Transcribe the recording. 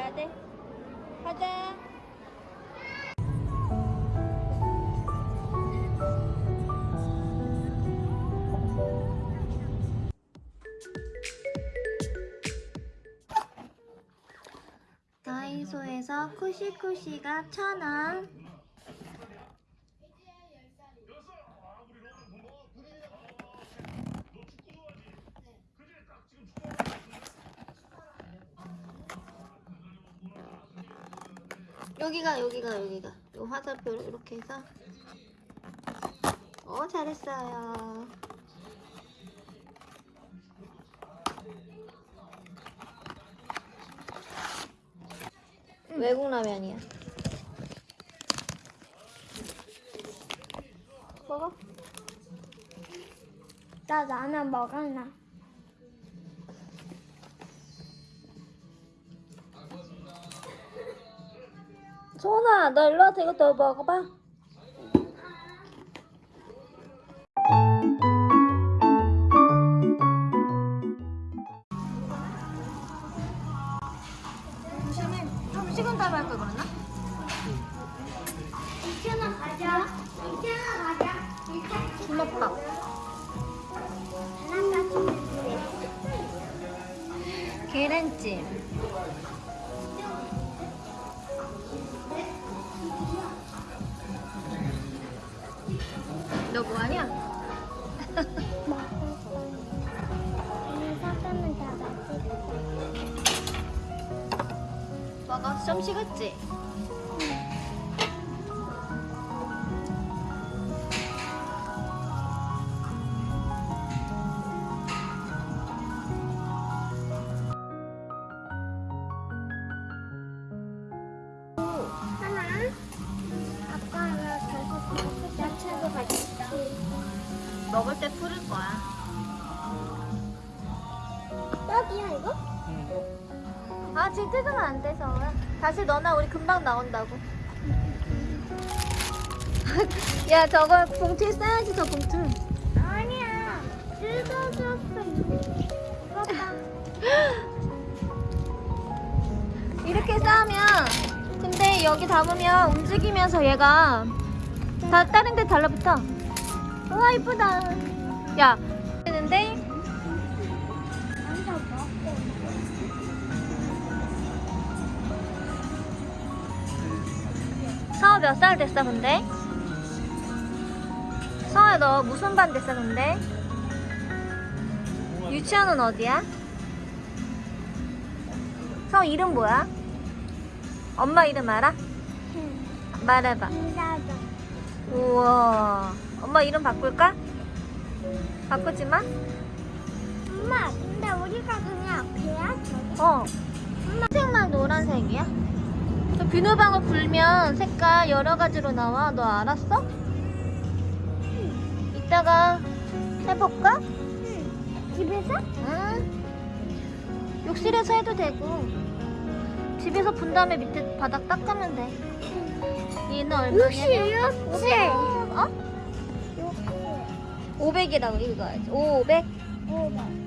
가야 돼. 가자. 다이소에서 쿠시쿠시가 천 원. 여기가 여기가 여기가 요 화살표로 이렇게 해서 어 잘했어요. 외국 라면이야. 먹어. 나 라면 먹을라. 소은아, 너 일로 와서 이거 더 먹어봐. 좀 식은 다음에 할걸 그랬나? 이천원 가자. 이천원 가자. 계란찜. 먹어. 좀 식었지? 계속 야채도 같이. 먹을 때 풀을 거야. 떡이야 이거? 아 지금 뜯으면 안 돼서. 다시 넣어놔 우리 금방 나온다고. 야 저거 봉투에 싸야지 저 봉투. 아니야. 뜯어졌어. 이렇게 싸면 근데 여기 담으면 움직이면서 얘가 다 다른 데 달라붙어. 우와 이쁘다. 야 서아 몇 살 됐어 근데? 서아 너 무슨 반 됐어 근데? 유치원은 어디야? 서아 이름 뭐야? 엄마 이름 알아? 말해봐 인사도. 우와 엄마 이름 바꿀까? 바꾸지 마? 엄마, 근데 우리가 그냥 배야. 어 색만 노란색이야? 저 비누방울 불면 색깔 여러 가지로 나와 너 알았어? 이따가 해볼까? 응. 집에서? 응 욕실에서 해도 되고 집에서 분 다음에 밑에 바닥 닦으면 돼 얘는 얼마냐? 욕실, 욕실. 어? 욕실. 500이라고 읽어야지 500 오백.